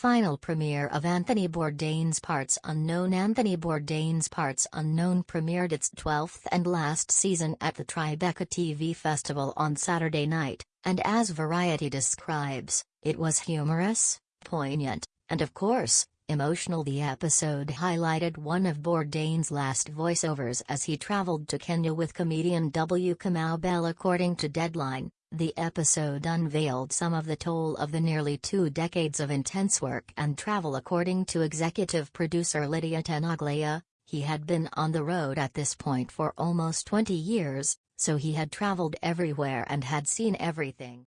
Final premiere of Anthony Bourdain's Parts Unknown Anthony Bourdain's Parts Unknown premiered its 12th and last season at the Tribeca TV Festival on Saturday night, and as Variety describes, it was humorous, poignant, and of course, emotional. The episode highlighted one of Bourdain's last voiceovers as he traveled to Kenya with comedian W. Kamau Bell according to Deadline. The episode unveiled some of the toll of the nearly two decades of intense work and travel according to executive producer Lydia Tenaglia, he had been on the road at this point for almost 20 years, so he had traveled everywhere and had seen everything.